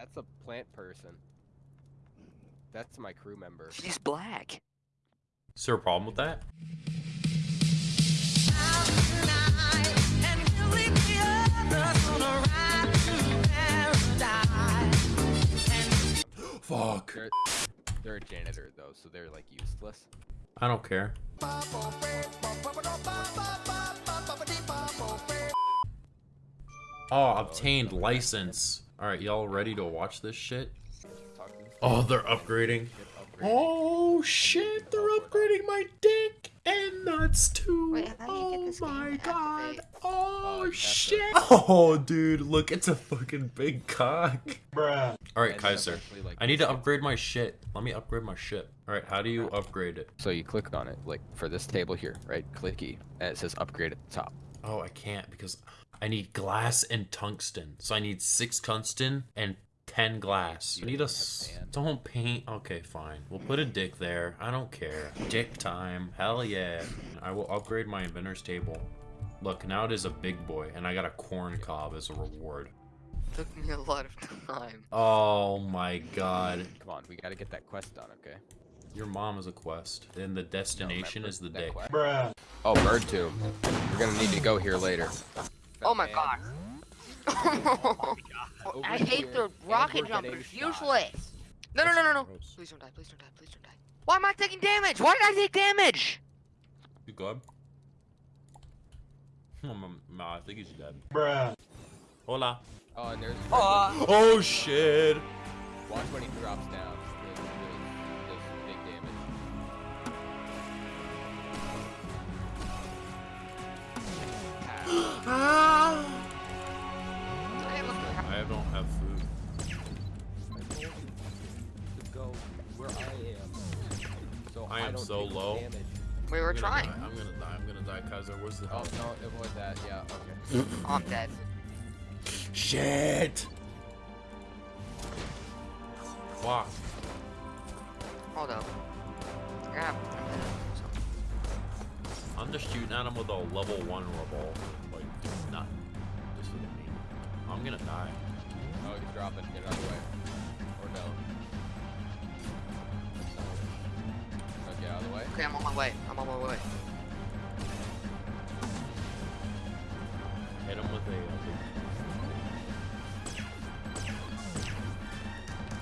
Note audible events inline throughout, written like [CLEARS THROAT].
That's a plant person. That's my crew member. He's black. Is there a problem with that? Fuck. They're, they're a janitor though, so they're like useless. I don't care. Oh, obtained license. Alright, y'all ready to watch this shit? Talk to this Oh, they're upgrading. Oh shit, they're upgrading my dick and nuts too. Wait, how do you get oh my god. Oh you have to- shit. Oh dude, look, it's a fucking big cock. Bruh. Alright, Kaiser. I need to upgrade my shit. Let me upgrade my shit. Alright, how do you upgrade it? So you click on it, like for this table here, right? Clicky, and it says upgrade at the top. Oh, I can't because I need glass and tungsten. So I need six tungsten and ten glass. You I need a don't have s- sand. don't paint. Okay, fine. We'll put a dick there. I don't care. Dick time. Hell yeah. I will upgrade my inventor's table. Look, now it is a big boy, and I got a corn cob as a reward. Took me a lot of time. Oh my god. Come on, we gotta get that quest done, okay? Your mom is a quest. Then the destination remember is the that dick. quest? Oh, bird tomb. We're gonna need to go here later. Oh my Man, god. [LAUGHS] Oh over I hate here, the rocket we're jumpers. Useless. No, no, no, no, no. Please don't die. Please don't die. Please don't die. Why am I taking damage? Why did I take damage? You good? Hmm, no, I think he's dead. Bruh. Hola. Oh, and there's. Oh shit. Watch when he drops down. Have food. I told you to go where I am. So I am don't so take low. Damage. We were I'm trying. die, I'm gonna die. I'm gonna die, Kaiser. Where's the Oh no, it was that. Yeah. Okay. Oh, [CLEARS THROAT] I'm dead. Shit. Fuck. Hold up. You're gonna have I'm just shooting at him with a level one revolver. Like, nothing. Just look me. I'm gonna die. Oh, he's dropping. Get out of the way. Or no. No, get out of the way. Okay, I'm on my way. I'm on my way. Hit him with a. Uh.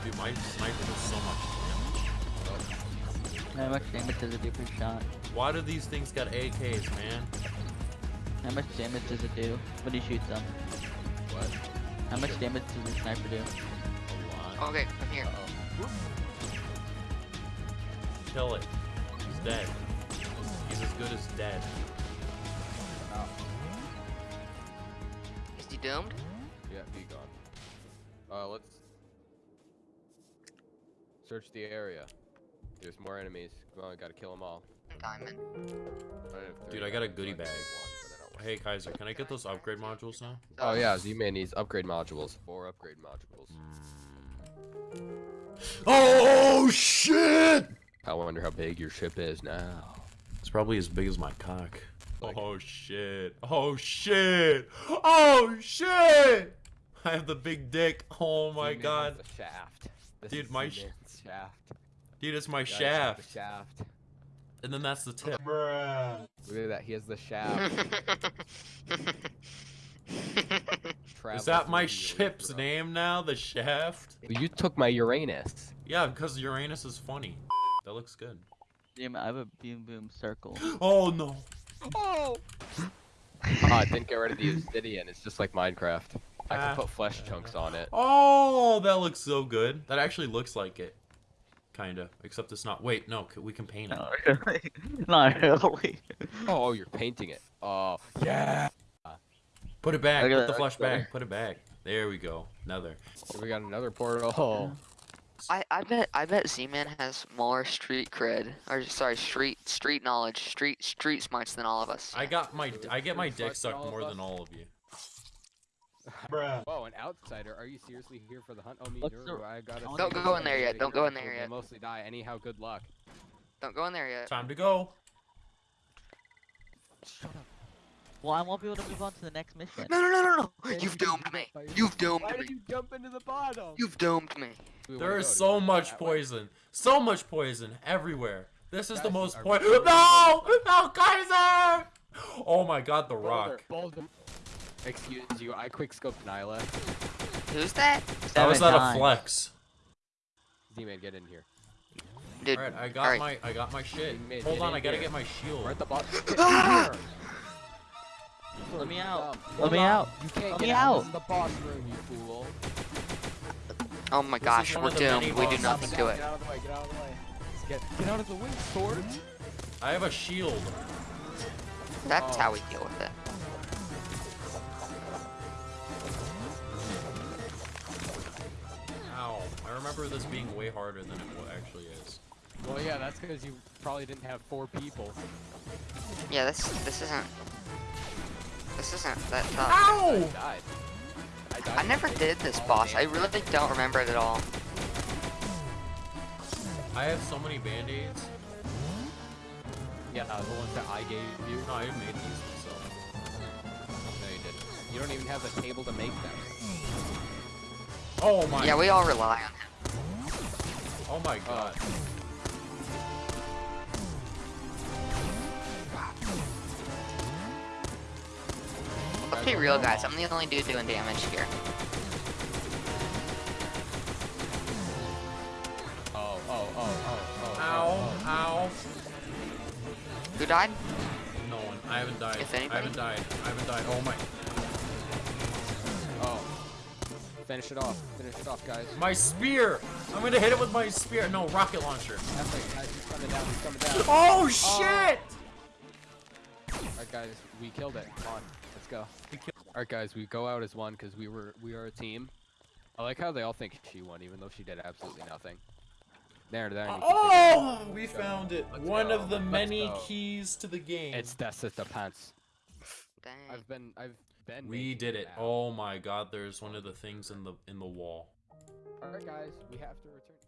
Dude, my sniper does so much damage. How much damage does it do per shot? Why do these things got AKs, man? How much damage does it do when you shoot them? What? How much damage does your sniper do? A lot. Okay, I'm here. Uh-oh. Kill it. He's dead. He's as good as dead. Is he doomed? Yeah, be gone. Uh, let's search the area. There's more enemies. Come on, gotta kill them all. Diamond. Dude, I got a goodie so can bag. Take one, but I don't want- Hey Kaiser, can I get those upgrade modules now? Oh yeah, Z-Man needs upgrade modules. Four upgrade modules. Mm. Oh shit! I wonder how big your ship is now. It's probably as big as my cock. Like- oh shit! Oh shit! Oh shit! I have the big dick. Oh my Z-Man has god. The shaft. This Dude, is my sh- shaft. Dude, it's my shaft. The shaft. And then that's the tip. Look at that. He has the shaft. [LAUGHS] Is that my Travels through the ship's Urethra. name now? The shaft? You took my Uranus. Yeah, because Uranus is funny. That looks good. Damn I have a boom boom circle. [GASPS] Oh no. oh! Oh, I didn't get rid of the obsidian. It's just like Minecraft. I Ah. can put flesh chunks on it. Oh, that looks so good. That actually looks like it. Kinda. Except it's not. Wait, no, we can paint it. [LAUGHS] Not [LAUGHS] really. Not really. Oh, you're painting it. Oh, yeah. Put it back. Put that, the that's flesh back. better. Put it back. There we go. Another. We got another portal. [LAUGHS] I, I bet I bet Z-Man has more street cred or sorry street street knowledge street street smarts than all of us. I got my. I get my dick sucked more us. than all of you. Whoa, an outsider? Are you seriously here for the hunt? Oh, me, Nuru, the- I gotta Don't go in there yet, don't go in there yet. Mostly die. Anyhow, good luck. Don't go in there yet. Time to go. Shut up. Well, I won't be able to move on to the next mission. No, no, no, no, no! Then You've you can domed do me. it by yourself. You've domed Why me. did you jump into the bottom? You've doomed me. Do we There wanna is go? Do so we wanna go much that way? poison. So much poison everywhere. This is the most poison. [LAUGHS] No! No, Kaiser! Oh my god, the Boulder, rock. Boulder. Excuse you, I quick scoped Nyla. Who's that? How is Seven that a flex? Z-Man, get in here. Dude, Alright, I got alright. my I got my shit. In mid, Hold on, I gotta here. get my shield. We're at the bottom. [LAUGHS] Get in here. Let me out. Hold Let me on. out. You can't Let get me out. out. This is the boss room, you fool. Oh my This gosh, we're of the many doomed. We do nothing to it. Get out of the way, get out of the way. Get, get out of the way, sword. I have a shield. That's Oh. how we deal with it. I remember this being way harder than it actually is. Well, yeah, that's because you probably didn't have four people. Yeah, this this isn't this isn't that tough. I died. I died. I never did this boss. I really don't remember it at all. I have so many band-aids. Yeah, uh, the ones that I gave you. No, I made these myself. No, you didn't. You don't even have the table to make them. Oh my Yeah, we all rely on him. Oh my god. Let's be real, guys. I'm the only dude doing damage here. Oh, oh, oh, oh, oh. oh. Ow, oh, ow. Who died? No one. I haven't died. If I haven't died. I haven't died. Oh my. Finish it off. Finish it off, guys. My spear! I'm gonna hit it with my spear. No, rocket launcher. That's it, guys. He's coming down. He's coming down. Oh, oh. shit! Alright, guys. We killed it. Come on. Let's go. Alright, guys. We go out as one because we were we are a team. I like how they all think she won, even though she did absolutely nothing. There, there. you can pick it up. Oh, we found it. Let's One go. of the Let's many go. keys to the game. It's that's just the pants. Dang. I've been I've been. we did it. now. Oh my god, there's one of the things in the in the wall. Alright, guys. We have to return.